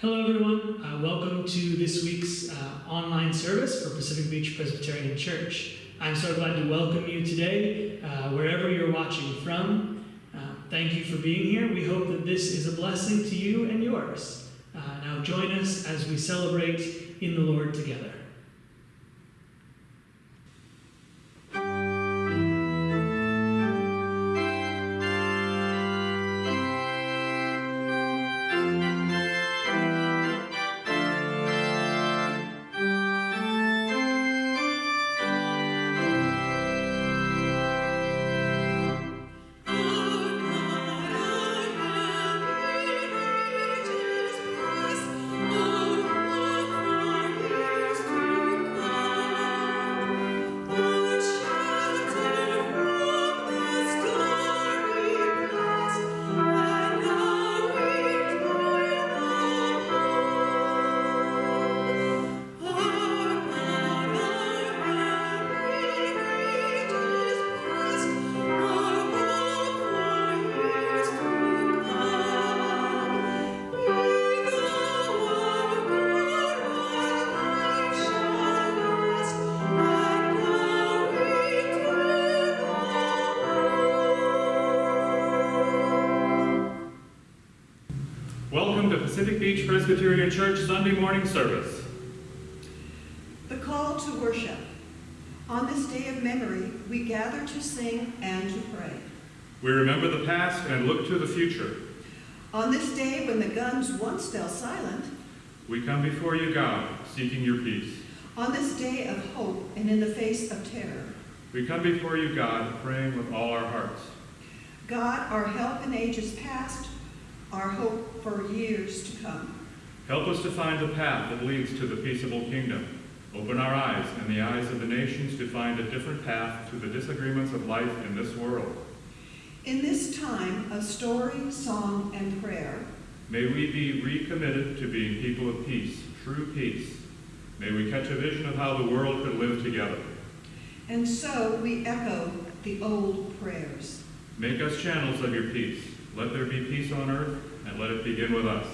Hello, everyone. Uh, welcome to this week's uh, online service for Pacific Beach Presbyterian Church. I'm so glad to welcome you today, uh, wherever you're watching from. Uh, thank you for being here. We hope that this is a blessing to you and yours. Uh, now, join us as we celebrate in the Lord together. Pacific Beach Presbyterian Church Sunday morning service. The call to worship. On this day of memory, we gather to sing and to pray. We remember the past and look to the future. On this day when the guns once fell silent, We come before you, God, seeking your peace. on this day of hope and in the face of terror, We come before you, God, praying with all our hearts. God, our help in ages past, our hope for years to come. Help us to find the path that leads to the peaceable kingdom. Open our eyes and the eyes of the nations to find a different path to the disagreements of life in this world. In this time of story, song, and prayer, May we be recommitted to being people of peace, true peace. May we catch a vision of how the world could live together. and so we echo the old prayers. Make us channels of your peace. Let there be peace on earth, and let it begin with us.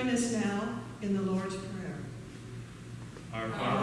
Join us now in the Lord's Prayer. Our Father,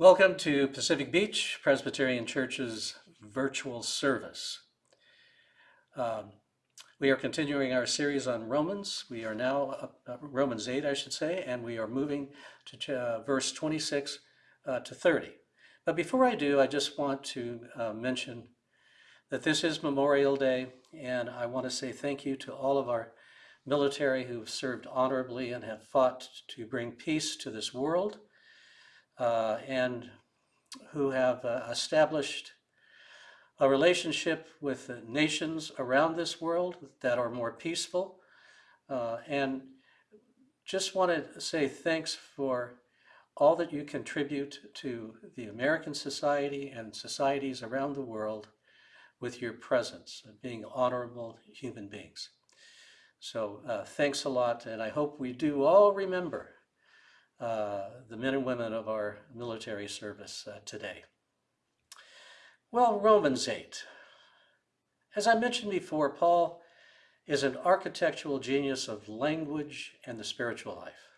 Welcome to Pacific Beach Presbyterian Church's virtual service. Um, we are continuing our series on Romans. We are now, up, uh, Romans 8, I should say, and we are moving to uh, verse 26 uh, to 30. But before I do, I just want to uh, mention that this is Memorial Day, and I want to say thank you to all of our military who have served honorably and have fought to bring peace to this world uh, and who have uh, established a relationship with the nations around this world that are more peaceful. Uh, and just want to say thanks for all that you contribute to the American society and societies around the world with your presence and being honorable human beings. So uh, thanks a lot, and I hope we do all remember the men and women of our military service uh, today. Well, Romans 8. As I mentioned before, Paul is an architectural genius of language and the spiritual life.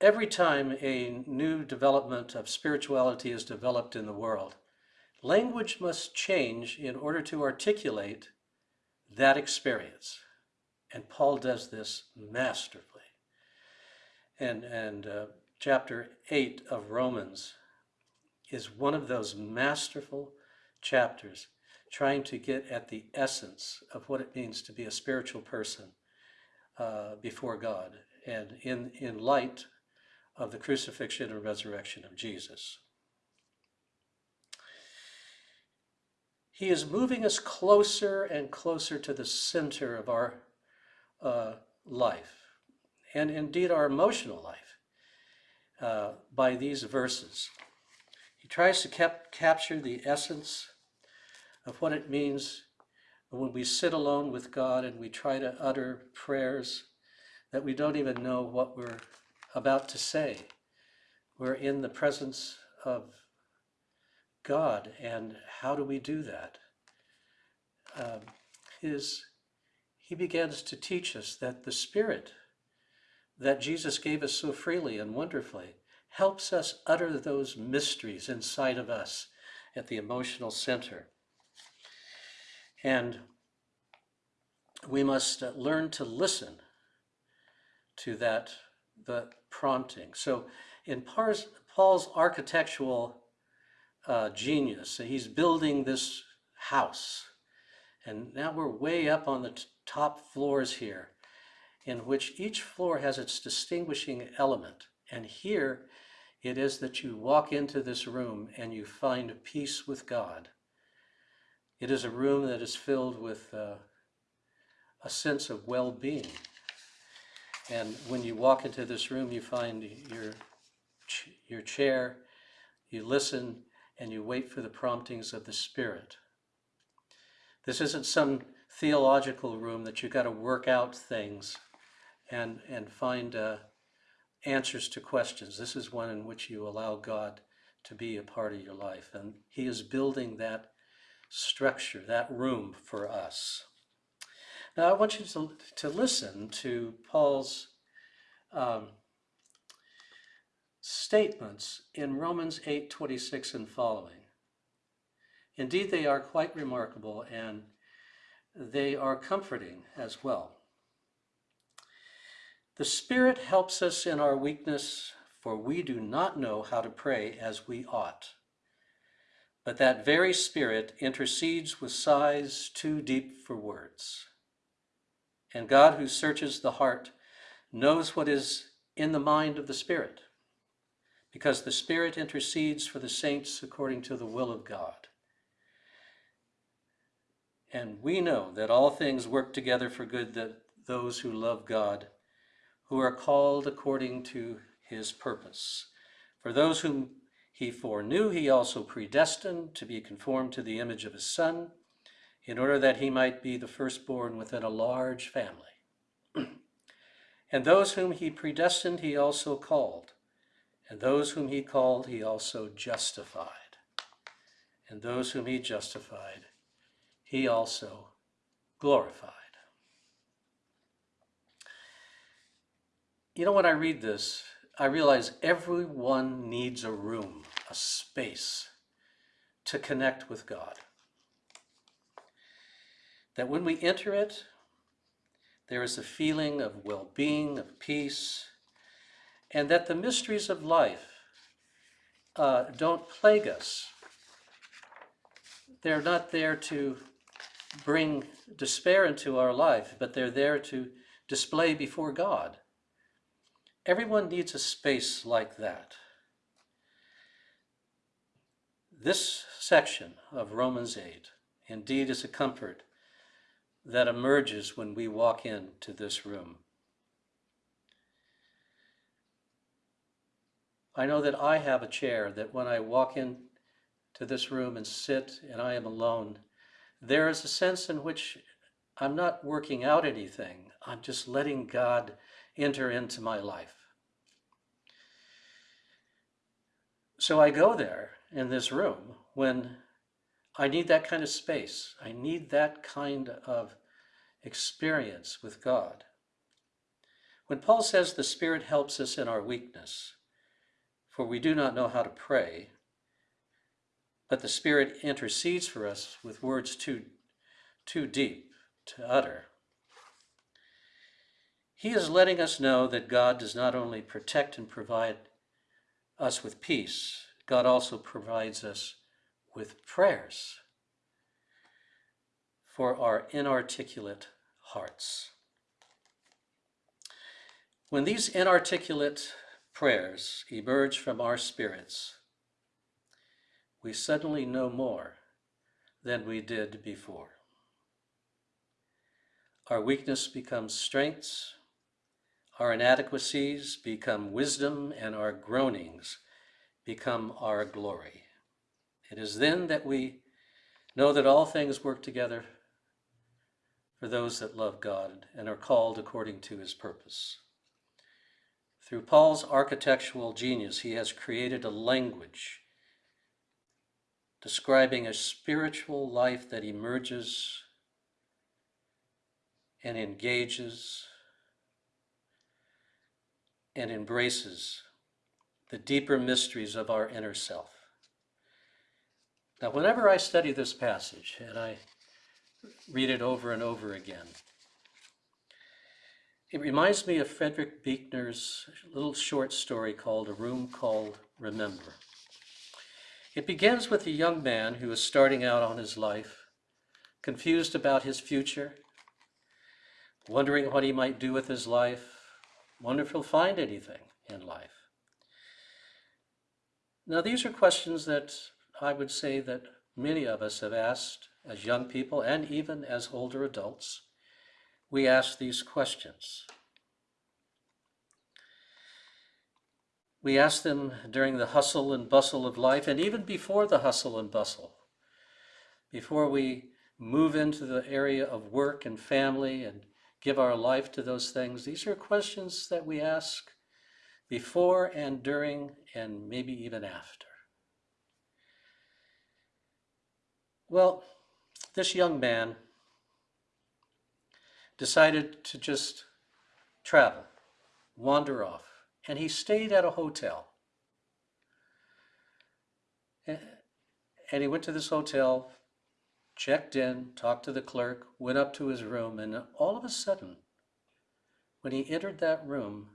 Every time a new development of spirituality is developed in the world, language must change in order to articulate that experience. And Paul does this masterfully. And, and uh, chapter 8 of Romans is one of those masterful chapters trying to get at the essence of what it means to be a spiritual person uh, before God and in, in light of the crucifixion and resurrection of Jesus. He is moving us closer and closer to the center of our uh, life, and indeed our emotional life, uh, by these verses. He tries to cap- capture the essence of what it means when we sit alone with God and we try to utter prayers that we don't even know what we're about to say. We're in the presence of God, and how do we do that? Um, his, he begins to teach us that the Spirit that Jesus gave us so freely and wonderfully helps us utter those mysteries inside of us at the emotional center. And we must uh, learn to listen to that the prompting. So in Paul's architectural uh, genius, he's building this house. And now we're way up on the top floors here, in which each floor has its distinguishing element. And here it is that you walk into this room and you find peace with God. It is a room that is filled with uh, a sense of well being. And when you walk into this room, you find your, your chair, you listen, and you wait for the promptings of the Spirit. This isn't some theological room that you've got to work out things and, and find uh, answers to questions. This is one in which you allow God to be a part of your life. And He is building that structure, that room for us. Now, I want you to, to listen to Paul's um, statements in Romans 8 26 and following. Indeed, they are quite remarkable and they are comforting as well. The Spirit helps us in our weakness, for we do not know how to pray as we ought. But that very Spirit intercedes with sighs too deep for words. And God, who searches the heart, knows what is in the mind of the Spirit, because the Spirit intercedes for the saints according to the will of God. And we know that all things work together for good that those who love God, who are called according to his purpose. For those whom he foreknew, he also predestined to be conformed to the image of his Son, in order that he might be the firstborn within a large family. and those whom he predestined, he also called. And those whom he called, he also justified. And those whom he justified, he also glorified. You know, when I read this, I realize everyone needs a room, a space to connect with God. That when we enter it, there is a feeling of well being, of peace, and that the mysteries of life uh, don't plague us. They're not there to bring despair into our life, but they're there to display before God Everyone needs a space like that. This section of Romans 8 indeed is a comfort that emerges when we walk into this room. I know that I have a chair that when I walk into this room and sit and I am alone, there is a sense in which I'm not working out anything. I'm just letting God enter into my life. So I go there in this room when I need that kind of space. I need that kind of experience with God. When Paul says the Spirit helps us in our weakness, for we do not know how to pray, but the Spirit intercedes for us with words too, too deep to utter. He is letting us know that God does not only protect and provide us with peace, God also provides us with prayers for our inarticulate hearts. When these inarticulate prayers emerge from our spirits, we suddenly know more than we did before. Our weakness becomes strengths, our inadequacies become wisdom, and our groanings become our glory. It is then that we know that all things work together for those that love God and are called according to his purpose. Through Paul's architectural genius, he has created a language describing a spiritual life that emerges and engages and embraces the deeper mysteries of our inner self. Now, whenever I study this passage and I read it over and over again, it reminds me of Frederick Buechner's little short story called A Room Called Remember. It begins with a young man who is starting out on his life, confused about his future, wondering what he might do with his life, wonder if he'll find anything in life. Now, these are questions that I would say that many of us have asked as young people and even as older adults. We ask these questions. We ask them during the hustle and bustle of life, and even before the hustle and bustle, before we move into the area of work and family and give our life to those things. These are questions that we ask before and during and maybe even after. Well, this young man decided to just travel, wander off, and he stayed at a hotel. And he went to this hotel checked in, talked to the clerk, went up to his room, and all of a sudden, when he entered that room,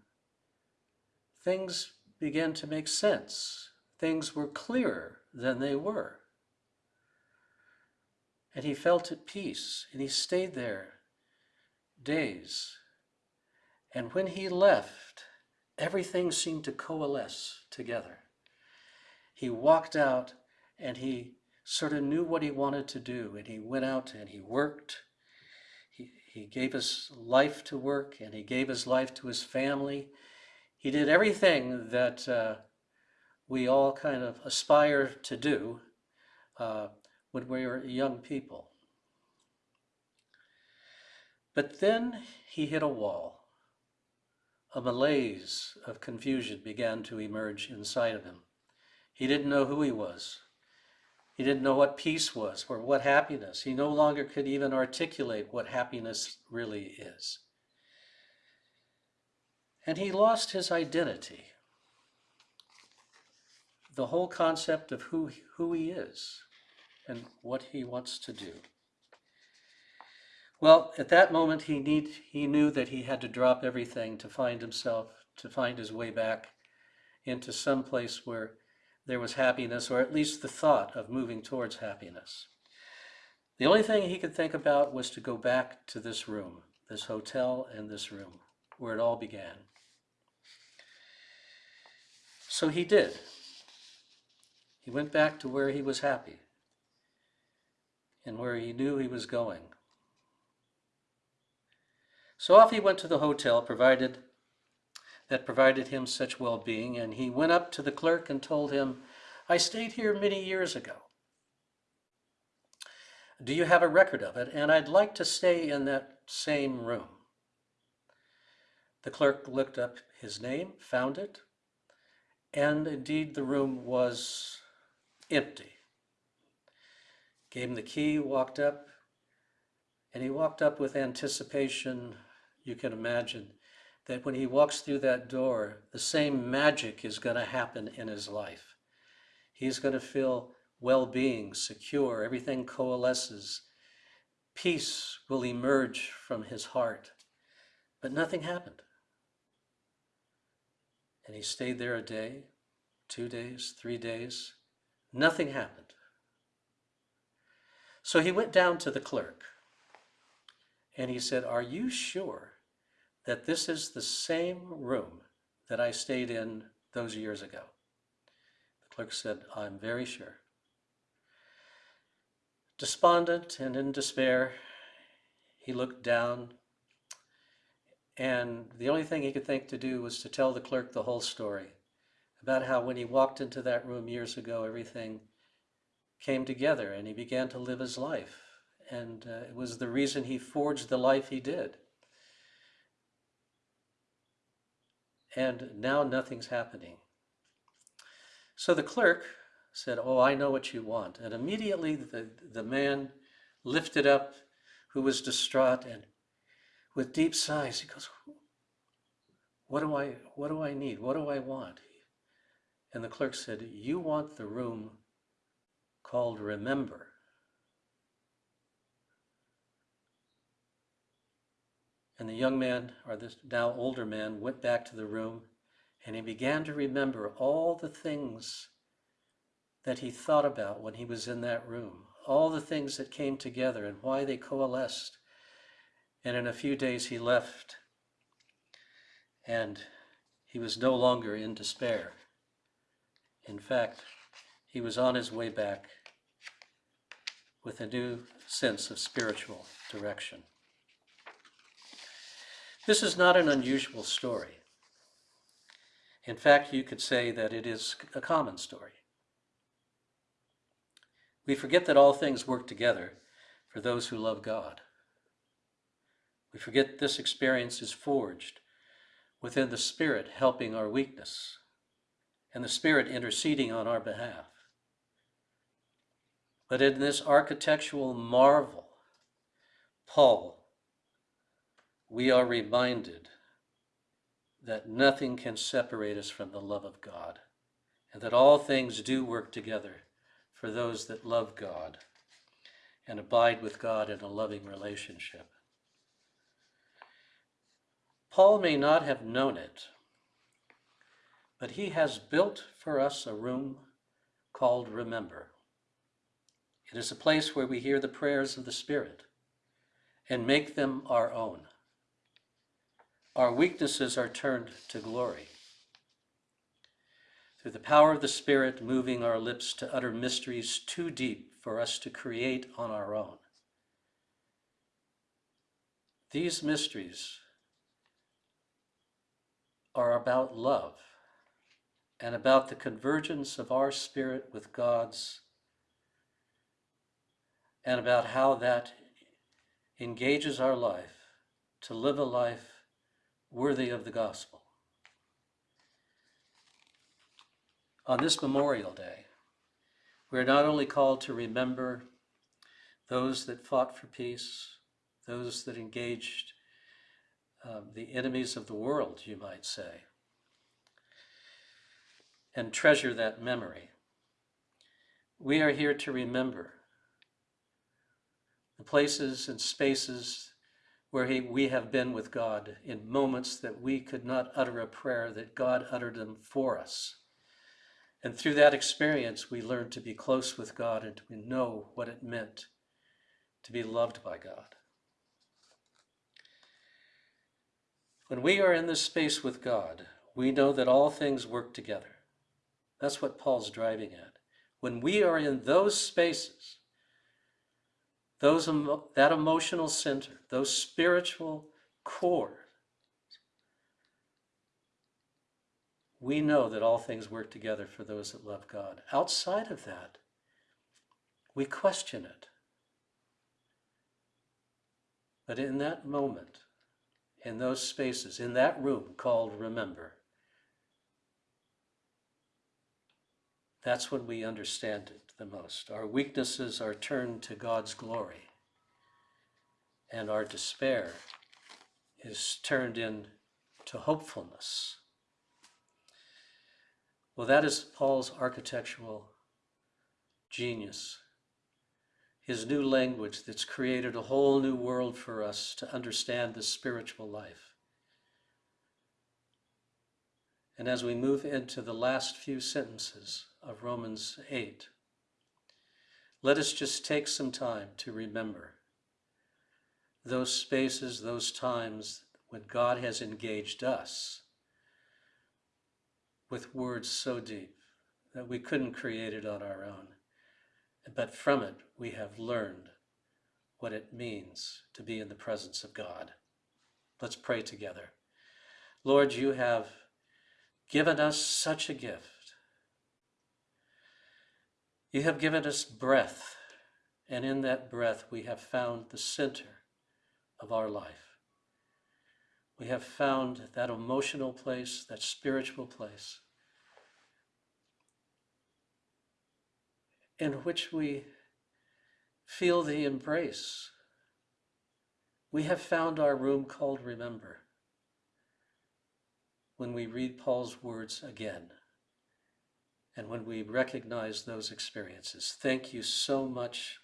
things began to make sense. Things were clearer than they were. And he felt at peace, and he stayed there days. And when he left, everything seemed to coalesce together. He walked out and he sort of knew what he wanted to do, and he went out and he worked. He, he gave his life to work, and he gave his life to his family. He did everything that uh, we all kind of aspire to do uh, when we were young people. But then he hit a wall. A malaise of confusion began to emerge inside of him. He didn't know who he was. He didn't know what peace was or what happiness. He no longer could even articulate what happiness really is. And he lost his identity. The whole concept of who, who he is and what he wants to do. Well, at that moment, he, need, he knew that he had to drop everything to find himself, to find his way back into some place where there was happiness, or at least the thought of moving towards happiness. The only thing he could think about was to go back to this room, this hotel and this room, where it all began. So he did. He went back to where he was happy and where he knew he was going. So off he went to the hotel, provided that provided him such well being, and he went up to the clerk and told him, I stayed here many years ago. Do you have a record of it? And I'd like to stay in that same room. The clerk looked up his name, found it, and indeed the room was empty. Gave him the key, walked up, and he walked up with anticipation. You can imagine that when he walks through that door, the same magic is going to happen in his life. He's going to feel well being, secure, everything coalesces. Peace will emerge from his heart. But nothing happened. And he stayed there a day, two days, three days. Nothing happened. So he went down to the clerk and he said, Are you sure that this is the same room that I stayed in those years ago? The clerk said, I'm very sure. Despondent and in despair, he looked down, and the only thing he could think to do was to tell the clerk the whole story about how when he walked into that room years ago, everything came together and he began to live his life. And uh, it was the reason he forged the life he did. And now nothing's happening. So the clerk said, Oh, I know what you want. And immediately the, the man lifted up who was distraught and with deep sighs, he goes, What do I what do I need? What do I want? And the clerk said, You want the room called Remember. And the young man, or this now older man, went back to the room and he began to remember all the things that he thought about when he was in that room, all the things that came together and why they coalesced. And in a few days he left, and he was no longer in despair. In fact, he was on his way back with a new sense of spiritual direction. This is not an unusual story. In fact, you could say that it is a common story. We forget that all things work together for those who love God. We forget this experience is forged within the Spirit helping our weakness and the Spirit interceding on our behalf. But in this architectural marvel, Paul, we are reminded that nothing can separate us from the love of God, and that all things do work together for those that love God and abide with God in a loving relationship. Paul may not have known it, but he has built for us a room called Remember. It is a place where we hear the prayers of the Spirit and make them our own. Our weaknesses are turned to glory. Through the power of the Spirit moving our lips to utter mysteries too deep for us to create on our own. These mysteries are about love and about the convergence of our spirit with God's and about how that engages our life to live a life worthy of the gospel. On this Memorial Day, we are not only called to remember those that fought for peace, those that engaged um, the enemies of the world, you might say, and treasure that memory. We are here to remember the places and spaces where he, we have been with God in moments that we could not utter a prayer, that God uttered them for us. And through that experience, we learned to be close with God and to know what it meant to be loved by God. When we are in this space with God, we know that all things work together. That's what Paul's driving at. When we are in those spaces, those that emotional center, those spiritual core, we know that all things work together for those that love God. Outside of that, we question it. But in that moment, in those spaces, in that room called remember, that's when we understand it the most. Our weaknesses are turned to God's glory, and our despair is turned into hopefulness. Well, that is Paul's architectural genius his new language that's created a whole new world for us to understand the spiritual life. And as we move into the last few sentences of Romans 8, let us just take some time to remember those spaces, those times when God has engaged us with words so deep that we couldn't create it on our own. But from it, we have learned what it means to be in the presence of God. Let's pray together. Lord, you have given us such a gift. You have given us breath, and in that breath, we have found the center of our life. We have found that emotional place, that spiritual place in which we feel the embrace. We have found our room called Remember when we read Paul's words again and when we recognize those experiences. Thank you so much,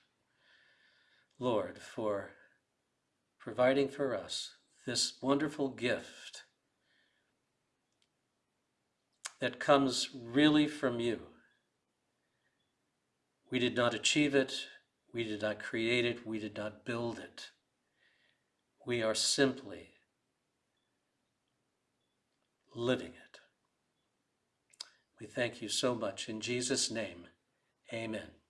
Lord, for providing for us this wonderful gift that comes really from you. We did not achieve it. We did not create it. We did not build it. We are simply living it. We thank you so much. In Jesus' name, amen.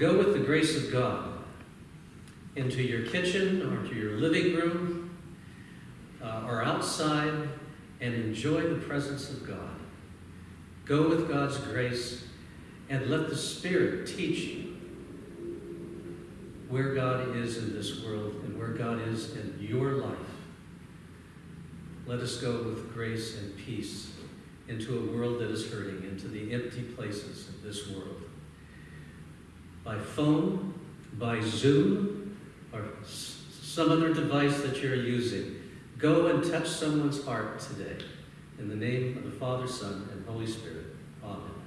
Go with the grace of God into your kitchen or to your living room uh, or outside and enjoy the presence of God. Go with God's grace and let the Spirit teach you where God is in this world and where God is in your life. Let us go with grace and peace into a world that is hurting, into the empty places of this world. By phone, by Zoom, or some other device that you're using, go and touch someone's heart today. In the name of the Father, Son, and Holy Spirit. Amen.